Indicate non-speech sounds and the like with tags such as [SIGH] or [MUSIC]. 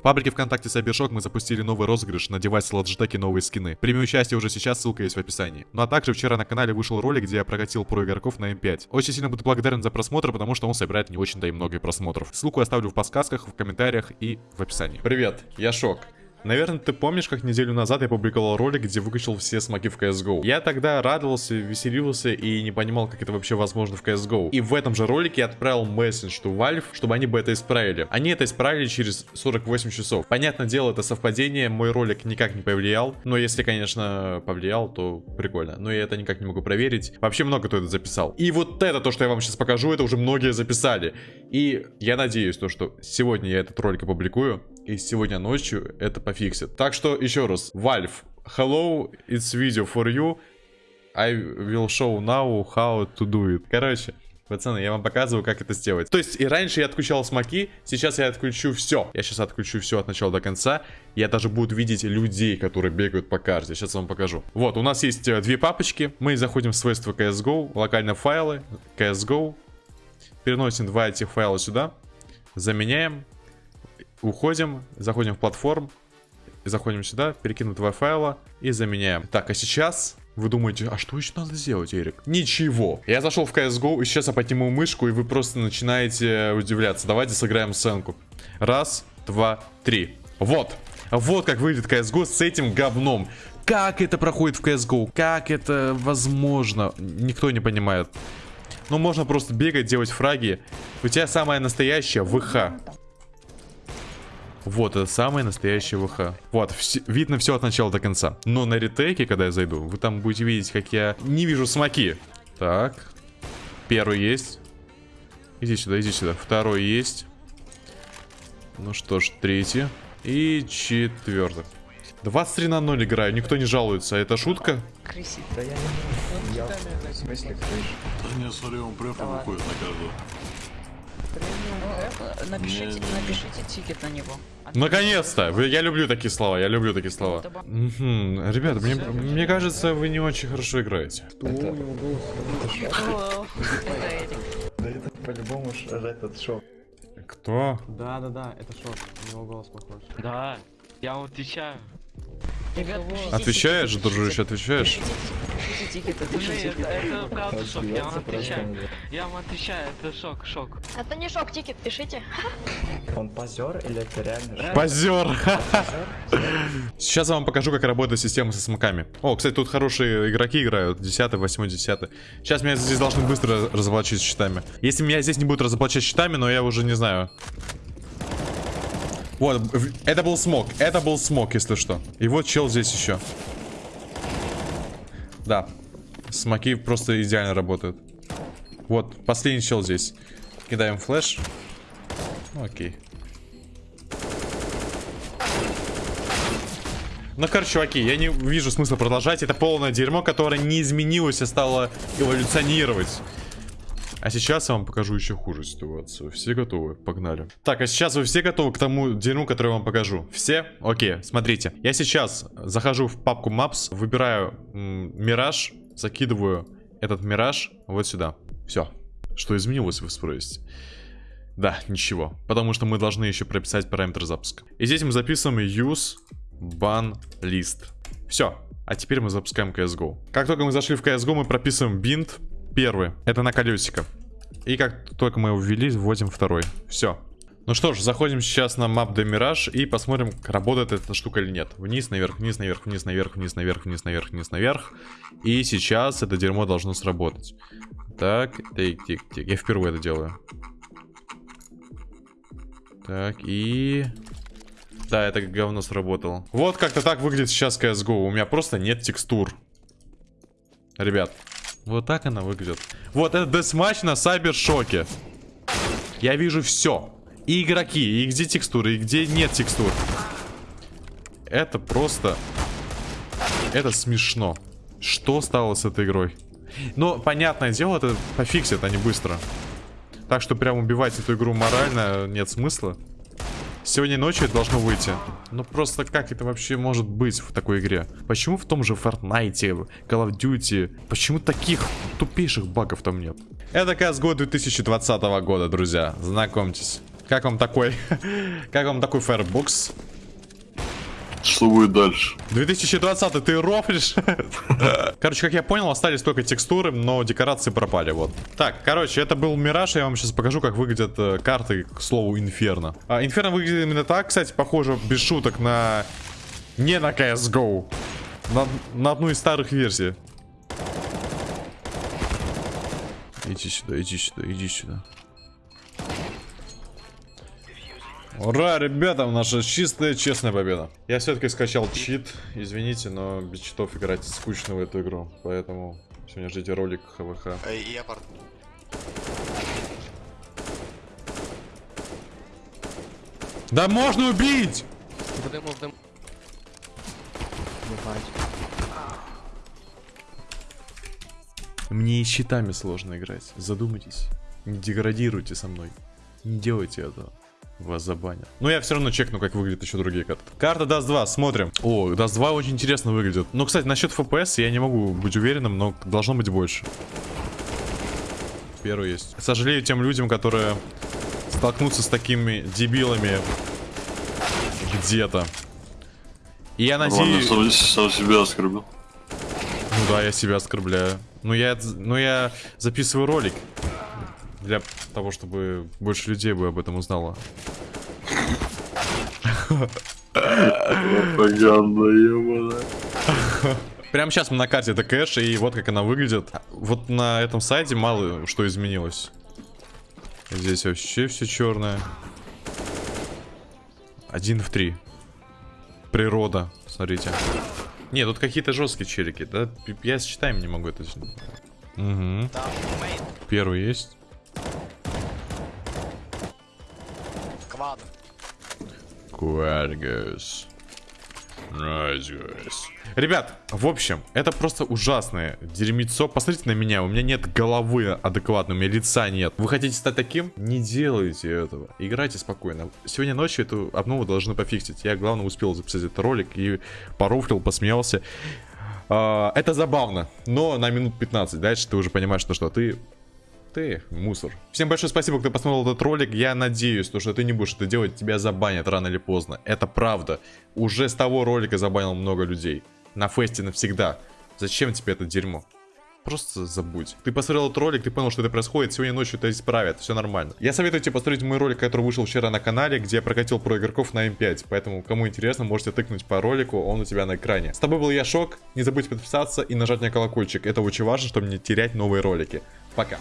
В паблике ВКонтакте Cybershock мы запустили новый розыгрыш на девайс Logitech и новые скины. Прими участие уже сейчас, ссылка есть в описании. Ну а также вчера на канале вышел ролик, где я прокатил про игроков на М5. Очень сильно буду благодарен за просмотр, потому что он собирает не очень-то и много просмотров. Ссылку оставлю в подсказках, в комментариях и в описании. Привет, я Шок. Наверное, ты помнишь, как неделю назад я публиковал ролик, где выкачал все смоки в CSGO. Я тогда радовался, веселился и не понимал, как это вообще возможно в CSGO. И в этом же ролике я отправил месседж to Valve, чтобы они бы это исправили. Они это исправили через 48 часов. Понятное дело, это совпадение, мой ролик никак не повлиял. Но если, конечно, повлиял, то прикольно. Но я это никак не могу проверить. Вообще много кто это записал. И вот это, то, что я вам сейчас покажу, это уже многие записали. И я надеюсь, то, что сегодня я этот ролик опубликую. И сегодня ночью это пофиксит. Так что еще раз. Valve, hello, it's video for you. I will show now how to do it. Короче, Пацаны, я вам показываю, как это сделать. То есть, и раньше я отключал смоки, сейчас я отключу все. Я сейчас отключу все от начала до конца. Я даже буду видеть людей, которые бегают по карте. Сейчас вам покажу. Вот, у нас есть э, две папочки. Мы заходим в свойства CSGO, локальные файлы, CSGO. Переносим два этих файла сюда. Заменяем. Уходим, заходим в платформ, заходим сюда, перекинем два файла и заменяем. Так, а сейчас вы думаете, а что еще надо сделать, Эрик? Ничего. Я зашел в CSGO, и сейчас я подниму мышку, и вы просто начинаете удивляться. Давайте сыграем сценку. Раз, два, три. Вот. Вот как выглядит CSGO с этим говном. Как это проходит в CSGO? Как это возможно? Никто не понимает. Ну, можно просто бегать, делать фраги. У тебя самая настоящая ВХ. Вот, это самое настоящее ВХ. Вот, вс видно все от начала до конца. Но на ретейке, когда я зайду, вы там будете видеть, как я не вижу смоки. Так. Первый есть. Иди сюда, иди сюда. Второй есть. Ну что ж, третий. И четвертый. 23 на 0 играю, никто не жалуется. Это шутка? Крысит. Да я не я... В смысле, крыш? Да не, смотри, он префа выходит на каждого. Напишите, напишите тикет на него. Наконец-то! Я люблю такие слова, я люблю такие слова. Угу. Ребята, мне, мне кажется, вы не очень хорошо играете. Что у него голос? Да это по-любому этот шок. Кто? Да, да, да, это шок. У него голос похож. Да, я вам отвечаю. Отвечаешь, дружище, отвечаешь? Это правда шок, я вам отвечаю. Я вам отвечаю, это шок, шок. Это не шок, тикет, пишите. Он позер или это реально Позер. Сейчас я вам покажу, как работает система со смоками. О, кстати, тут хорошие игроки играют. 10, 8, 10. Сейчас меня здесь должны быстро разоблачить щитами. Если меня здесь не будут разоблачать щитами, но я уже не знаю. Вот, это был смог. Это был смог, если что. И вот чел здесь еще. Да. Смоки просто идеально работают. Вот, последний чел здесь. Кидаем флеш. Окей. Ну, короче, чуваки, я не вижу смысла продолжать. Это полное дерьмо, которое не изменилось, а стало эволюционировать. А сейчас я вам покажу еще хуже ситуацию. Все готовы? Погнали. Так, а сейчас вы все готовы к тому дерьму, который я вам покажу? Все? Окей, смотрите. Я сейчас захожу в папку Maps, выбираю Мираж, закидываю этот Мираж вот сюда. Все. Что изменилось, вы спросите? Да, ничего. Потому что мы должны еще прописать параметр запуска. И здесь мы записываем use ban list. Все. А теперь мы запускаем CSGO. Как только мы зашли в CSGO, мы прописываем bind Первый. Это на колесико. И как только мы его ввели, вводим второй. Все. Ну что ж, заходим сейчас на Map de Mirage и посмотрим, работает эта штука или нет. Вниз, наверх, вниз, наверх, вниз, наверх, вниз, наверх, вниз, наверх, вниз, наверх. И сейчас это дерьмо должно сработать. Так, тик, тик, тик. Я впервые это делаю. Так, и... Да, это говно сработало. Вот как-то так выглядит сейчас CSGO. У меня просто нет текстур. Ребят, вот так она выглядит. Вот это десматч на Сайбершоке. Я вижу все. И игроки, и где текстуры, и где нет текстур. Это просто... Это смешно. Что стало с этой игрой? Но, понятное дело, это пофиксит, а не быстро. Так что прям убивать эту игру морально нет смысла. Сегодня ночью это должно выйти. Ну просто как это вообще может быть в такой игре? Почему в том же Fortnite, Call of Duty, почему таких тупейших багов там нет? Это CSGO 2020 года, друзья. Знакомьтесь. Как вам такой? [LAUGHS] Как вам такой Firefox? Что будет дальше? 2020 ты рофлишь? [LAUGHS] Короче, как я понял, остались только текстуры, но декорации пропали, вот. Так, короче, это был Мираж, я вам сейчас покажу, как выглядят э, карты, к слову, Инферно. А, Инферно выглядит именно так, кстати, похоже, без шуток, на... Не на CSGO. На, на одну из старых версий. Иди сюда, иди сюда, иди сюда. Ура, ребята, наша чистая, честная победа. Я все-таки скачал чит. Извините, но без читов играть скучно в эту игру. Поэтому сегодня ждите ролик ХВХ. Я пар... Да можно убить! В дыму, в дыму. Мне и щитами сложно играть. Задумайтесь. Не деградируйте со мной. Не делайте этого. Вас забанят. Но я все равно чекну, как выглядят еще другие карты. Карта Dust 2, смотрим. О, Dust 2 очень интересно выглядит. Ну, кстати, насчет FPS я не могу быть уверенным, но должно быть больше. Первый есть. Сожалею тем людям, которые столкнутся с такими дебилами где-то. И я Ладно, надеюсь... сам, сам себя оскорбил. Ну да, я себя оскорбляю. Ну я, ну я записываю ролик. Для того, чтобы больше людей бы об этом узнало. Прямо сейчас мы на карте это кэш, и вот как она выглядит. Вот на этом сайте мало что изменилось. Здесь вообще все черное. Один в три. Природа, смотрите. Не, тут какие-то жесткие челики, да? Я с читаем не могу это. Угу. Первый есть. Nice, guys. Ребят, в общем, это просто ужасное дерьмецо. Посмотрите на меня, у меня нет головы адекватной, у меня лица нет. Вы хотите стать таким? Не делайте этого. Играйте спокойно. Сегодня ночью эту обнову должны пофиксить. Я, главное, успел записать этот ролик и порофлил, посмеялся. А, это забавно, но на минут 15. Дальше ты уже понимаешь, что, что ты ты мусор. Всем большое спасибо, кто посмотрел этот ролик. Я надеюсь, то, что ты не будешь это делать, тебя забанят рано или поздно. Это правда. Уже с того ролика забанил много людей. На фесте навсегда. Зачем тебе это дерьмо? Просто забудь. Ты посмотрел этот ролик, ты понял, что это происходит, сегодня ночью это исправят, все нормально. Я советую тебе посмотреть мой ролик, который вышел вчера на канале, где я прокатил про игроков на М5. Поэтому, кому интересно, можете тыкнуть по ролику, он у тебя на экране. С тобой был я, Шок. Не забудь подписаться и нажать на колокольчик. Это очень важно, чтобы не терять новые ролики. Пока.